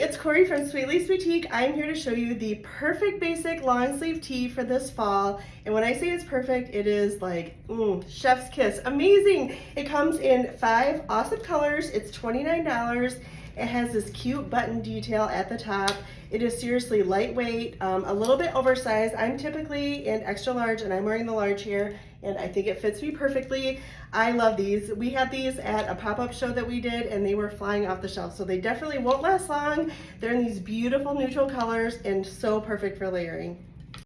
it's Corey from Sweet Lace Boutique. I'm here to show you the perfect basic long sleeve tee for this fall. And when I say it's perfect, it is like, chef's kiss. Amazing. It comes in five awesome colors. It's $29. It has this cute button detail at the top. It is seriously lightweight, um, a little bit oversized. I'm typically in extra large and I'm wearing the large here and I think it fits me perfectly. I love these. We had these at a pop-up show that we did and they were flying off the shelf. So they definitely won't last long. They're in these beautiful neutral colors and so perfect for layering.